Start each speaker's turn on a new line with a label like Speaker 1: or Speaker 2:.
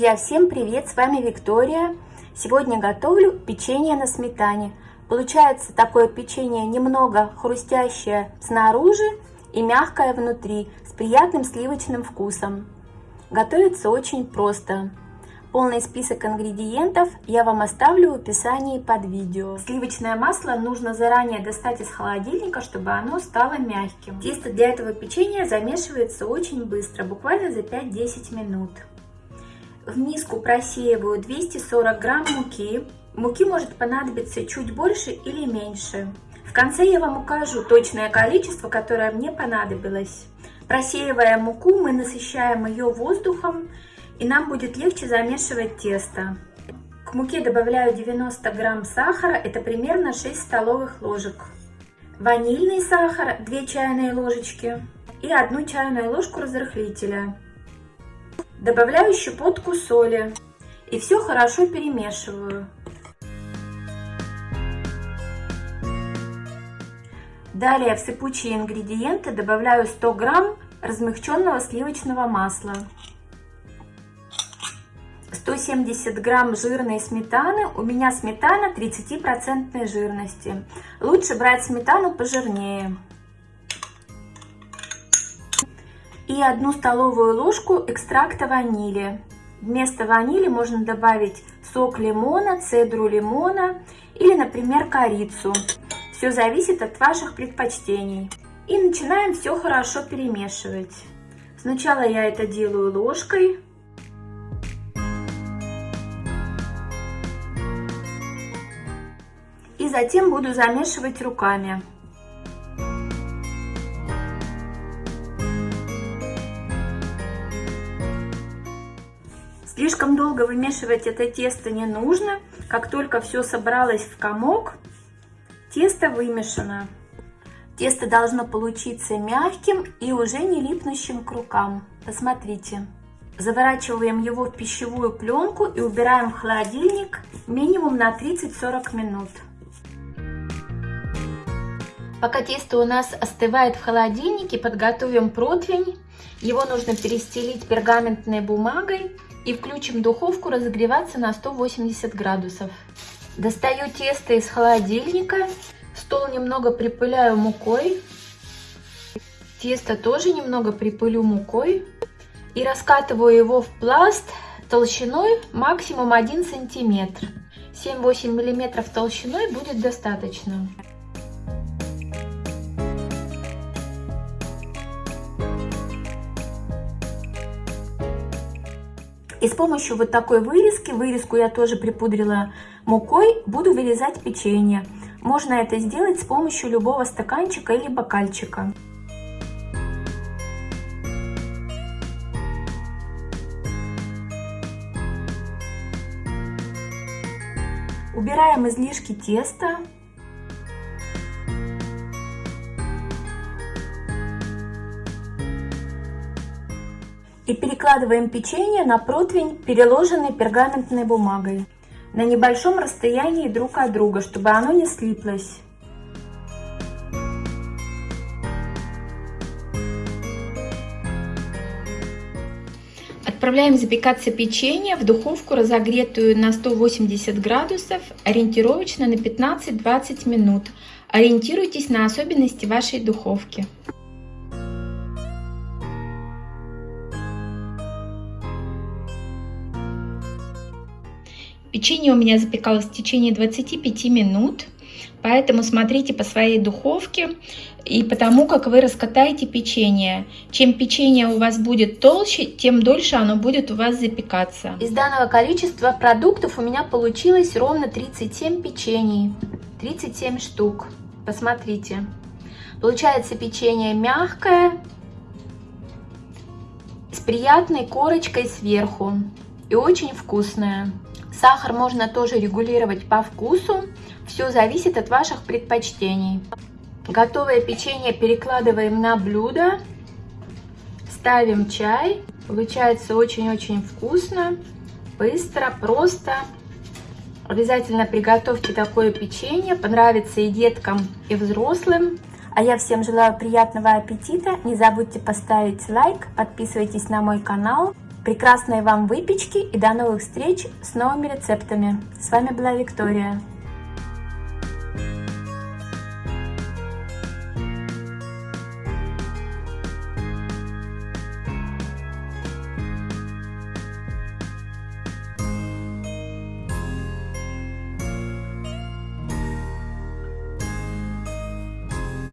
Speaker 1: Друзья, всем привет! С вами Виктория. Сегодня готовлю печенье на сметане. Получается такое печенье немного хрустящее снаружи и мягкое внутри, с приятным сливочным вкусом. Готовится очень просто. Полный список ингредиентов я вам оставлю в описании под видео. Сливочное масло нужно заранее достать из холодильника, чтобы оно стало мягким. Тесто для этого печенья замешивается очень быстро, буквально за 5-10 минут. В миску просеиваю 240 грамм муки. Муки может понадобиться чуть больше или меньше. В конце я вам укажу точное количество, которое мне понадобилось. Просеивая муку, мы насыщаем ее воздухом и нам будет легче замешивать тесто. К муке добавляю 90 грамм сахара, это примерно 6 столовых ложек. Ванильный сахар 2 чайные ложечки и 1 чайную ложку разрыхлителя. Добавляю щепотку соли и все хорошо перемешиваю. Далее в сыпучие ингредиенты добавляю 100 грамм размягченного сливочного масла. 170 грамм жирной сметаны. У меня сметана 30% жирности. Лучше брать сметану пожирнее. И одну столовую ложку экстракта ванили. Вместо ванили можно добавить сок лимона, цедру лимона или, например, корицу. Все зависит от ваших предпочтений. И начинаем все хорошо перемешивать. Сначала я это делаю ложкой. И затем буду замешивать руками. Слишком долго вымешивать это тесто не нужно. Как только все собралось в комок, тесто вымешано. Тесто должно получиться мягким и уже не липнущим к рукам. Посмотрите. Заворачиваем его в пищевую пленку и убираем в холодильник минимум на 30-40 минут. Пока тесто у нас остывает в холодильнике, подготовим противень. Его нужно перестелить пергаментной бумагой и включим духовку разогреваться на 180 градусов. Достаю тесто из холодильника, стол немного припыляю мукой, тесто тоже немного припылю мукой и раскатываю его в пласт толщиной максимум 1 сантиметр. 7-8 миллиметров толщиной будет достаточно. И с помощью вот такой вырезки, вырезку я тоже припудрила мукой, буду вырезать печенье. Можно это сделать с помощью любого стаканчика или бокальчика. Убираем излишки теста. И перекладываем печенье на противень, переложенный пергаментной бумагой на небольшом расстоянии друг от друга, чтобы оно не слиплось. Отправляем запекаться печенье в духовку, разогретую на 180 градусов, ориентировочно на 15-20 минут. Ориентируйтесь на особенности вашей духовки. Печенье у меня запекалось в течение 25 минут, поэтому смотрите по своей духовке и потому, как вы раскатаете печенье. Чем печенье у вас будет толще, тем дольше оно будет у вас запекаться. Из данного количества продуктов у меня получилось ровно 37 печений, 37 штук. Посмотрите. Получается печенье мягкое, с приятной корочкой сверху и очень вкусное. Сахар можно тоже регулировать по вкусу. Все зависит от ваших предпочтений. Готовое печенье перекладываем на блюдо. Ставим чай. Получается очень-очень вкусно, быстро, просто. Обязательно приготовьте такое печенье. Понравится и деткам, и взрослым. А я всем желаю приятного аппетита. Не забудьте поставить лайк, подписывайтесь на мой канал. Прекрасной вам выпечки и до новых встреч с новыми рецептами. С вами была Виктория.